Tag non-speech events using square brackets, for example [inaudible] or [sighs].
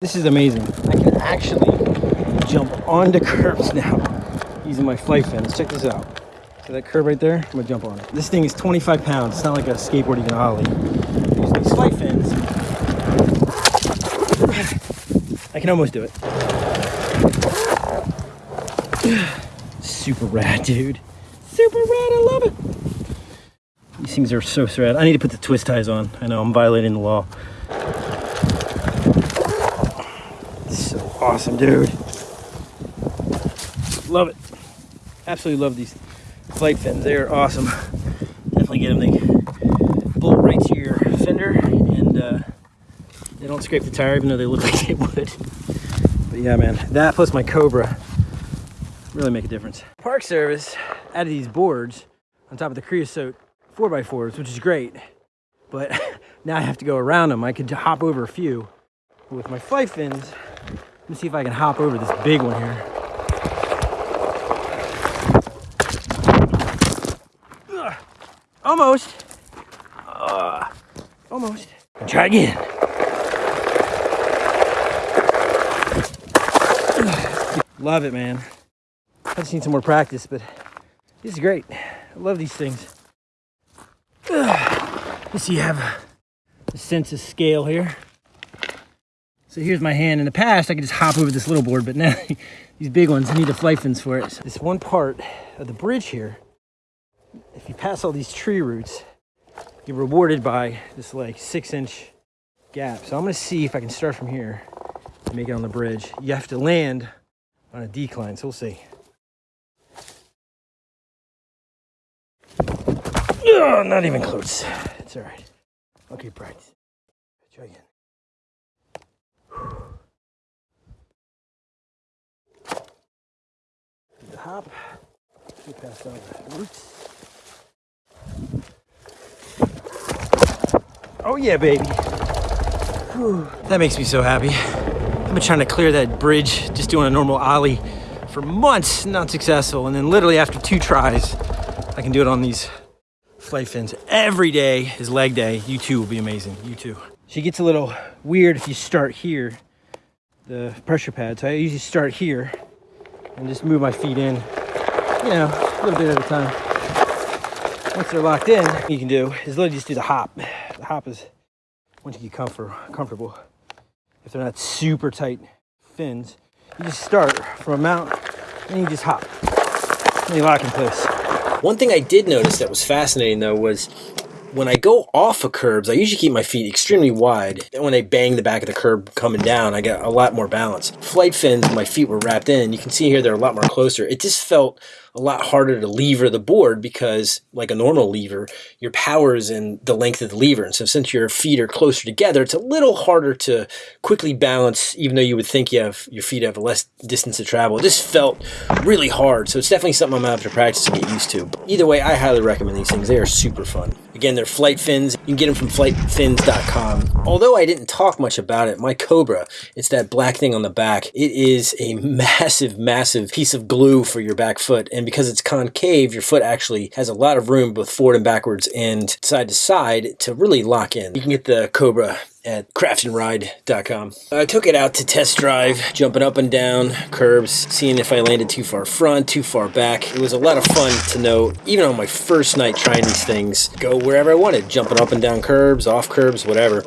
This is amazing. I can actually jump onto [laughs] curbs now using my flight fins. Check this out. See that curb right there? I'm gonna jump on it. This thing is 25 pounds. It's not like a skateboard you can ollie. Use these flight fins. [sighs] I can almost do it. [sighs] Super rad, dude. Super rad, I love it. These things are so rad. I need to put the twist ties on. I know I'm violating the law. So awesome, dude. Love it. Absolutely love these flight fins. They are awesome. Definitely get them. They bolt right to your fender and uh, they don't scrape the tire even though they look [laughs] like they would. But yeah, man, that plus my Cobra really make a difference. Park Service added these boards on top of the creosote 4x4s, which is great. But [laughs] now I have to go around them. I could hop over a few. With my flight fins, let me see if I can hop over this big one here. Ugh. Almost. Uh, almost. Try again. Love it, man. I just need some more practice, but this is great. I love these things. Let's see, you have a sense of scale here. So here's my hand. In the past, I could just hop over this little board, but now [laughs] these big ones, need the flight fins for it. So this one part of the bridge here, if you pass all these tree roots, you're rewarded by this like six inch gap. So I'm gonna see if I can start from here and make it on the bridge. You have to land on a decline, so we'll see. Oh, not even close. It's all right. Okay, practice. Try again. Past all the roots. Oh yeah, baby. Whew. That makes me so happy. I've been trying to clear that bridge, just doing a normal ollie for months, not successful. And then literally after two tries, I can do it on these flight fins every day is leg day. You too will be amazing. You too. She gets a little weird if you start here, the pressure pad. So I usually start here and just move my feet in, you know, a little bit at a time. Once they're locked in, you can do is literally just do the hop. The hop is once you get comfort, comfortable. If they're not super tight fins, you just start from a mount and you just hop. And you lock in place. One thing I did notice that was fascinating though was when I go off of curbs, I usually keep my feet extremely wide. And when I bang the back of the curb coming down, I get a lot more balance. Flight fins, my feet were wrapped in. You can see here they're a lot more closer. It just felt a lot harder to lever the board because like a normal lever, your power is in the length of the lever. And so since your feet are closer together, it's a little harder to quickly balance, even though you would think you have your feet have less distance to travel. Just felt really hard. So it's definitely something I'm gonna have to practice to get used to. Either way, I highly recommend these things. They are super fun. Again, they're flight fins. You can get them from flightfins.com. Although I didn't talk much about it, my Cobra, it's that black thing on the back. It is a [laughs] massive, massive piece of glue for your back foot. And because it's concave, your foot actually has a lot of room both forward and backwards and side to side to really lock in. You can get the Cobra at craftandride.com. I took it out to test drive, jumping up and down curbs, seeing if I landed too far front, too far back. It was a lot of fun to know, even on my first night trying these things, go wherever I wanted, jumping up and down curbs, off curbs, whatever.